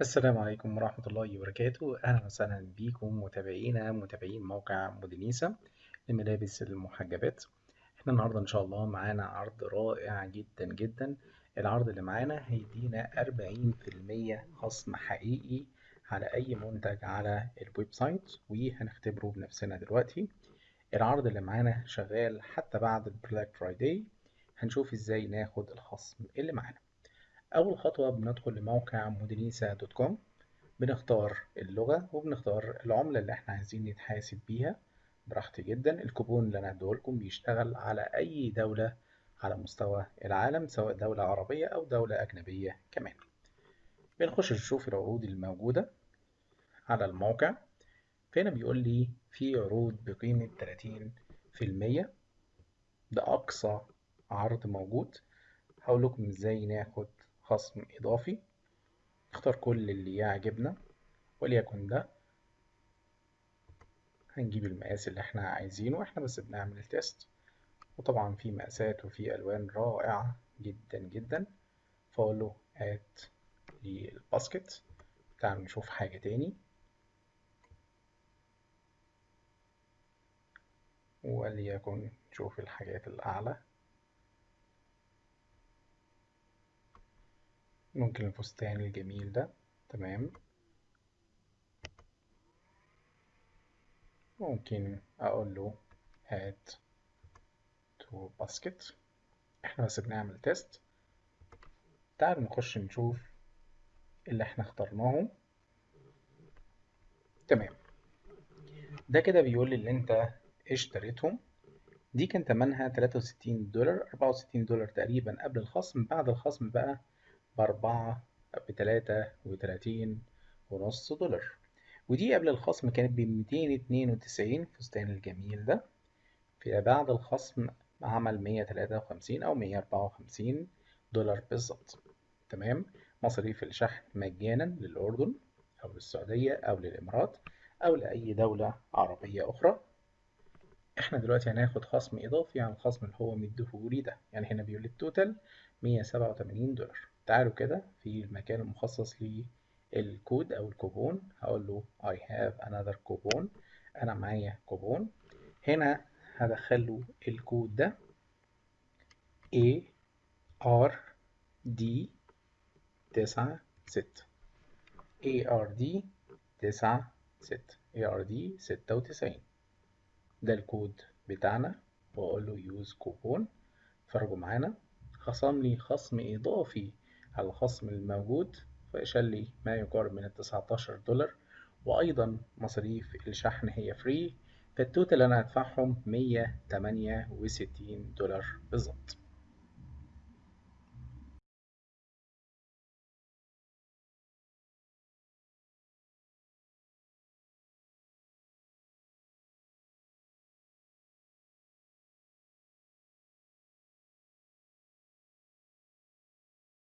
السلام عليكم ورحمة الله وبركاته. أهلا وسهلا بكم متابعينا متابعين موقع مودينيسا لملابس المحجبات. إحنا النهاردة إن شاء الله معانا عرض رائع جدا جدا. العرض اللي معانا هيدينا 40% خصم حقيقي على أي منتج على ال website وهنختبره بنفسنا دلوقتي. العرض اللي معانا شغال حتى بعد ال Black Friday هنشوف إزاي ناخد الخصم اللي معانا. أول خطوة بندخل لموقع مودينيسا دوت كوم بنختار اللغة وبنختار العملة اللي إحنا عايزين نتحاسب بيها. براحتي جدا الكوبون اللي أنا هديهولكم بيشتغل على أي دولة على مستوى العالم سواء دولة عربية أو دولة أجنبية كمان. بنخش نشوف العروض الموجودة على الموقع. فهنا بيقول لي في عروض بقيمة 30% ده أقصى عرض موجود. هقول لكم إزاي ناخد خصم إضافي. نختار كل اللي يعجبنا وليكن ده هنجيب المقاس اللي إحنا عايزينه إحنا بس بنعمل التيست وطبعا في مقاسات وفي ألوان رائعة جدا جدا. فأقول له هات للباسكت تعالوا نشوف حاجة تاني. وليكن نشوف الحاجات الأعلى. ممكن الفستان الجميل ده. تمام. ممكن أقول له add to basket إحنا بس بنعمل test تعالوا نخش نشوف اللي إحنا اخترناه تمام. ده كده بيقول لي اللي أنت اشتريتهم. دي كان تمنها 63 دولار 64 دولار تقريبا قبل الخصم. بعد الخصم بقى بأربعة بتلاتة وتلاتين ونص دولار. ودي قبل الخصم كانت بميتين اتنين وتسعين الفستان الجميل ده. في بعد الخصم عمل مية تلاتة وخمسين أو مية أربعة وخمسين دولار بالظبط. تمام؟ مصاريف الشحن مجانا للأردن أو للسعودية أو للإمارات أو لأي دولة عربية أخرى. إحنا دلوقتي هناخد خصم إضافي على الخصم اللي هو مديهولي ده. يعني هنا بيقول ال total مية سبعة وتمانين دولار. تعالوا كده في المكان المخصص للكود أو الكوبون. هقول له I have another coupon أنا معايا كوبون. هنا هدخل له الكود ده. A R D تسعة ستة. A R D تسعة ستة. A R D ستة وتسعين. ده الكود بتاعنا. وأقول له use coupon. اتفرجوا معانا. خصم لي خصم إضافي الخصم الموجود فشال لي ما يقارب من التسعتاشر دولار وأيضا مصاريف الشحن هي free فالتوتال أنا هدفعهم مية تمانية وستين دولار بالظبط.